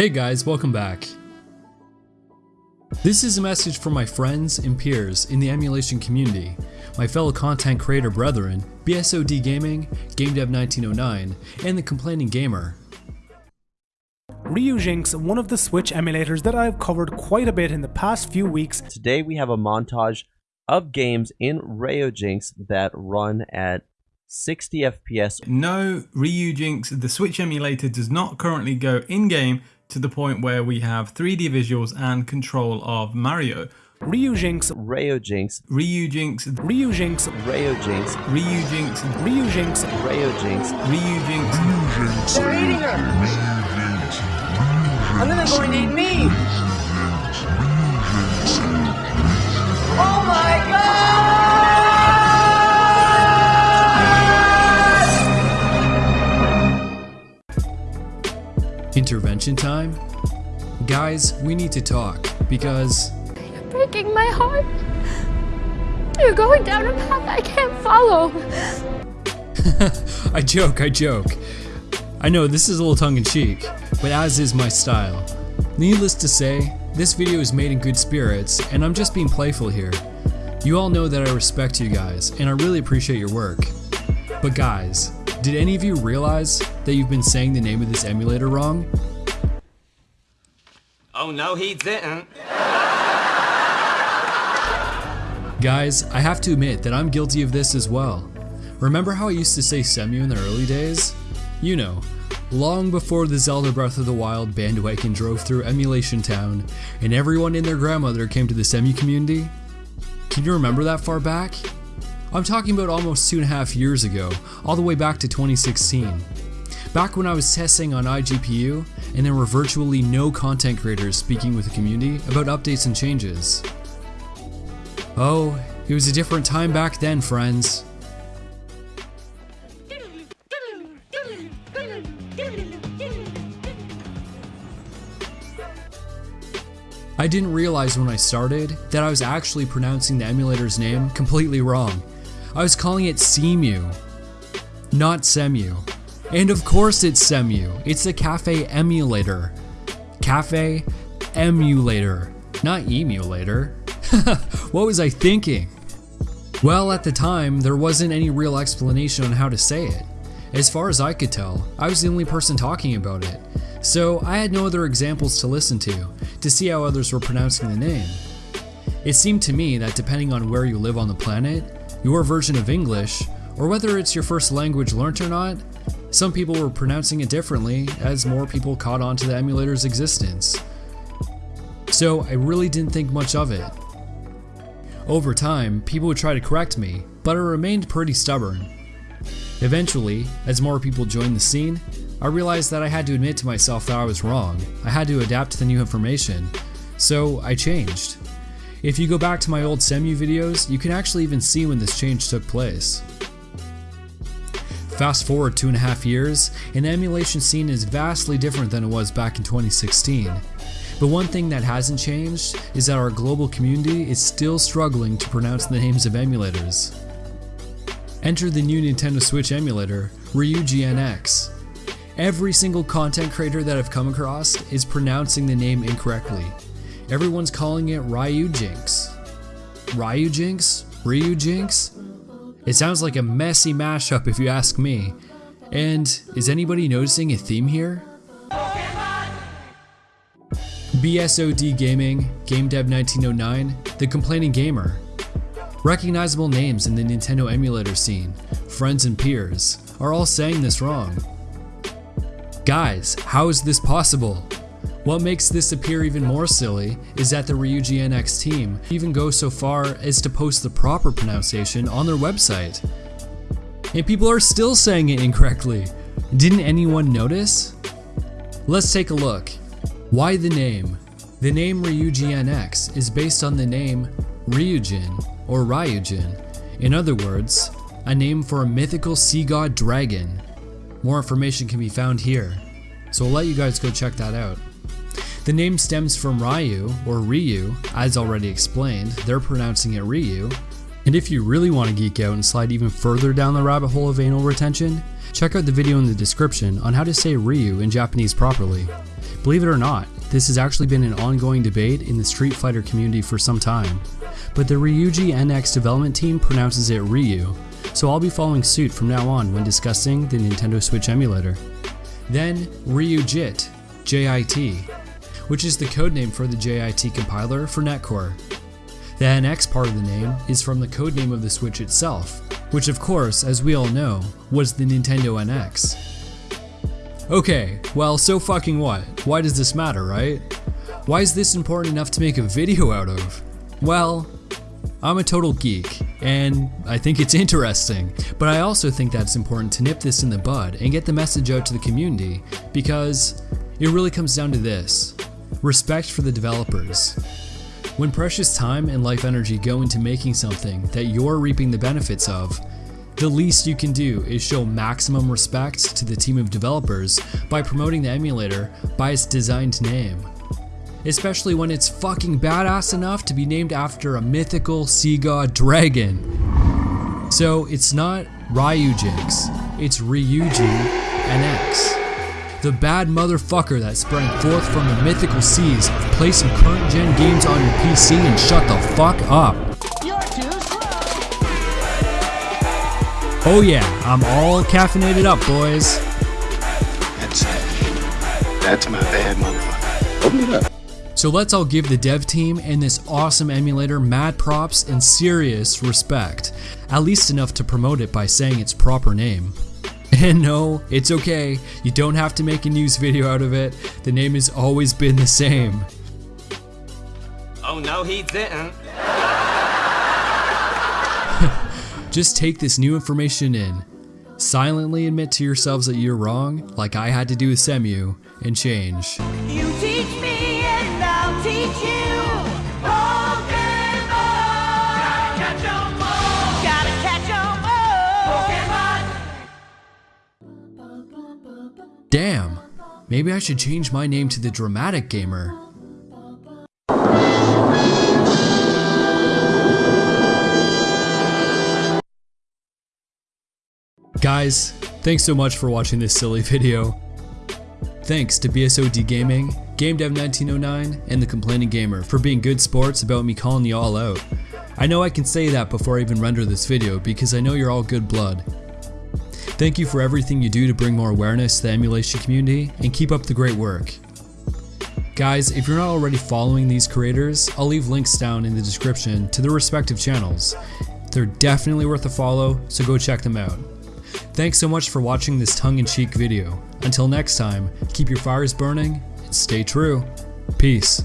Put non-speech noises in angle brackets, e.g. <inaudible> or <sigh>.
Hey guys, welcome back. This is a message for my friends and peers in the emulation community, my fellow content creator brethren, BSOD Gaming, GameDev1909, and the Complaining Gamer. Ryujinx, one of the Switch emulators that I've covered quite a bit in the past few weeks. Today we have a montage of games in Ryujinx that run at 60 FPS. No, Ryujinx, the Switch emulator does not currently go in-game to the point where we have 3D visuals and control of Mario. Ryujinx, Ryujinx, Ryujinx, Ryujinx, Ryujinx, Ryujinx, Ryujinx, Ryujinx, Ryujinx. They're eating her! And then they're going to eat me! Intervention time? Guys, we need to talk, because You're breaking my heart. You're going down a path I can't follow. <laughs> I joke, I joke. I know this is a little tongue in cheek, but as is my style. Needless to say, this video is made in good spirits, and I'm just being playful here. You all know that I respect you guys, and I really appreciate your work. But guys, did any of you realize that you've been saying the name of this emulator wrong? Oh no, he didn't. Guys, I have to admit that I'm guilty of this as well. Remember how I used to say Semu in the early days? You know, long before the Zelda Breath of the Wild bandwagon drove through Emulation Town and everyone and their grandmother came to the Semu community? Can you remember that far back? I'm talking about almost two and a half years ago, all the way back to 2016. Back when I was testing on iGPU and there were virtually no content creators speaking with the community about updates and changes. Oh, it was a different time back then, friends. I didn't realize when I started that I was actually pronouncing the emulator's name completely wrong. I was calling it Cemu, not Semu. And of course it's Semu, it's the Cafe Emulator. Cafe Emulator, not Emulator. <laughs> what was I thinking? Well, at the time, there wasn't any real explanation on how to say it. As far as I could tell, I was the only person talking about it, so I had no other examples to listen to, to see how others were pronouncing the name. It seemed to me that depending on where you live on the planet, your version of English, or whether it's your first language learnt or not, some people were pronouncing it differently as more people caught on to the emulator's existence. So I really didn't think much of it. Over time, people would try to correct me, but I remained pretty stubborn. Eventually, as more people joined the scene, I realized that I had to admit to myself that I was wrong. I had to adapt to the new information. So I changed. If you go back to my old Semu videos, you can actually even see when this change took place. Fast forward two and a half years, and the emulation scene is vastly different than it was back in 2016. But one thing that hasn't changed is that our global community is still struggling to pronounce the names of emulators. Enter the new Nintendo Switch emulator, RyuGNX. Every single content creator that I've come across is pronouncing the name incorrectly. Everyone's calling it Ryujinx. Ryujinx? Ryujinx? It sounds like a messy mashup if you ask me. And is anybody noticing a theme here? BSOD Gaming, Game Dev 1909, The Complaining Gamer. Recognizable names in the Nintendo emulator scene, friends and peers, are all saying this wrong. Guys, how is this possible? What makes this appear even more silly is that the RyuGNX team even goes so far as to post the proper pronunciation on their website. And people are still saying it incorrectly. Didn't anyone notice? Let's take a look. Why the name? The name RyuGNX is based on the name Ryujin or Ryujin. In other words, a name for a mythical sea god dragon. More information can be found here, so I'll let you guys go check that out. The name stems from Ryu, or Ryu, as already explained, they're pronouncing it Ryu. And if you really want to geek out and slide even further down the rabbit hole of anal retention, check out the video in the description on how to say Ryu in Japanese properly. Believe it or not, this has actually been an ongoing debate in the Street Fighter community for some time, but the Ryuji NX development team pronounces it Ryu, so I'll be following suit from now on when discussing the Nintendo Switch emulator. Then Ryujit, JIT, which is the codename for the JIT compiler for .NET Core. The NX part of the name is from the codename of the Switch itself, which of course, as we all know, was the Nintendo NX. Okay, well, so fucking what? Why does this matter, right? Why is this important enough to make a video out of? Well, I'm a total geek, and I think it's interesting, but I also think that it's important to nip this in the bud and get the message out to the community because it really comes down to this respect for the developers. When precious time and life energy go into making something that you're reaping the benefits of, the least you can do is show maximum respect to the team of developers by promoting the emulator by its designed name. Especially when it's fucking badass enough to be named after a mythical sea god dragon. So it's not Ryujinx, it's Ryuji NX. The bad motherfucker that sprang forth from the mythical seas, play some current gen games on your PC and shut the fuck up. Oh yeah, I'm all caffeinated up, boys. That's That's my bad motherfucker. Open it up. So let's all give the dev team and this awesome emulator mad props and serious respect, at least enough to promote it by saying its proper name. And <laughs> no, it's okay, you don't have to make a news video out of it, the name has always been the same. Oh no, he didn't. <laughs> Just take this new information in. Silently admit to yourselves that you're wrong, like I had to do with Semu, and change. Maybe I should change my name to the Dramatic Gamer. Guys, thanks so much for watching this silly video. Thanks to BSOD Gaming, GameDev1909, and The Complaining Gamer for being good sports about me calling you all out. I know I can say that before I even render this video because I know you're all good blood. Thank you for everything you do to bring more awareness to the emulation community and keep up the great work. Guys, if you're not already following these creators, I'll leave links down in the description to their respective channels. They're definitely worth a follow, so go check them out. Thanks so much for watching this tongue-in-cheek video. Until next time, keep your fires burning and stay true. Peace.